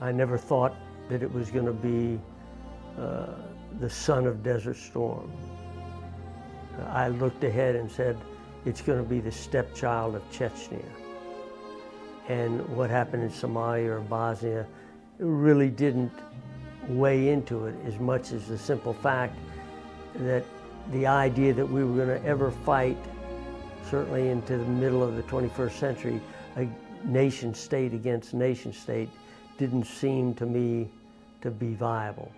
I never thought that it was going to be uh, the son of Desert Storm. I looked ahead and said, it's going to be the stepchild of Chechnya. And what happened in Somalia or Bosnia really didn't weigh into it as much as the simple fact that the idea that we were going to ever fight, certainly into the middle of the 21st century, a nation state against nation state didn't seem to me to be viable.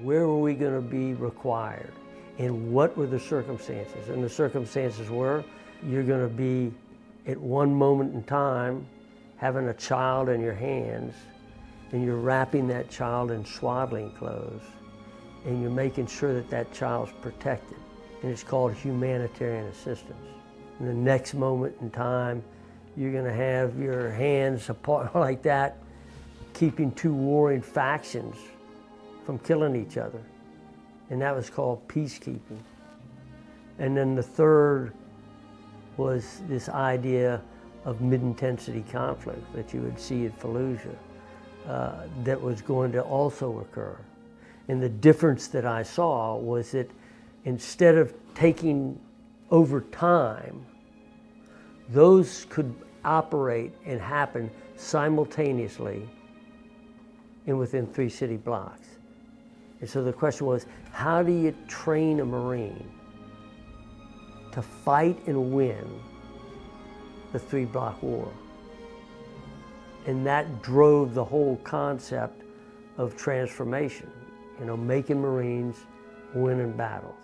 Where were we going to be required? And what were the circumstances? And the circumstances were you're going to be at one moment in time having a child in your hands and you're wrapping that child in swaddling clothes and you're making sure that that child's protected. And it's called humanitarian assistance. In the next moment in time, you're going to have your hands apart like that, keeping two warring factions from killing each other. And that was called peacekeeping. And then the third was this idea of mid-intensity conflict that you would see at Fallujah uh, that was going to also occur. And the difference that I saw was that instead of taking over time, those could operate and happen simultaneously and within three city blocks. And so the question was, how do you train a Marine to fight and win the three block war? And that drove the whole concept of transformation, you know, making Marines winning battles.